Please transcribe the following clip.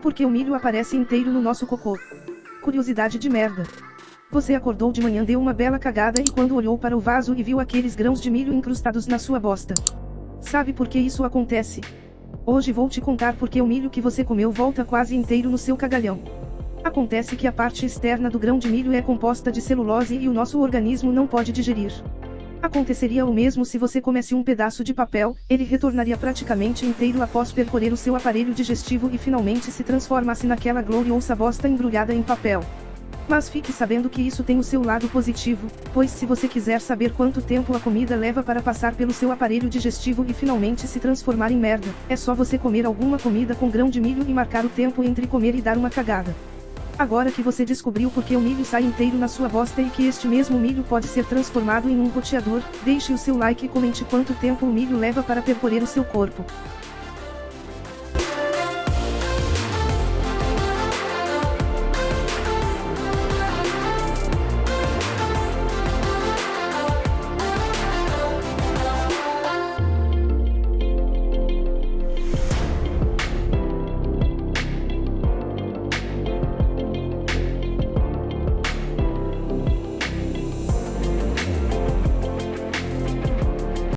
Porque o milho aparece inteiro no nosso cocô. Curiosidade de merda. Você acordou de manhã, deu uma bela cagada e quando olhou para o vaso e viu aqueles grãos de milho incrustados na sua bosta. Sabe por que isso acontece? Hoje vou te contar porque o milho que você comeu volta quase inteiro no seu cagalhão. Acontece que a parte externa do grão de milho é composta de celulose e o nosso organismo não pode digerir. Aconteceria o mesmo se você comesse um pedaço de papel, ele retornaria praticamente inteiro após percorrer o seu aparelho digestivo e finalmente se transformasse naquela gloriosa bosta embrulhada em papel. Mas fique sabendo que isso tem o seu lado positivo, pois se você quiser saber quanto tempo a comida leva para passar pelo seu aparelho digestivo e finalmente se transformar em merda, é só você comer alguma comida com grão de milho e marcar o tempo entre comer e dar uma cagada. Agora que você descobriu porque o milho sai inteiro na sua bosta e que este mesmo milho pode ser transformado em um roteador, deixe o seu like e comente quanto tempo o milho leva para percorrer o seu corpo.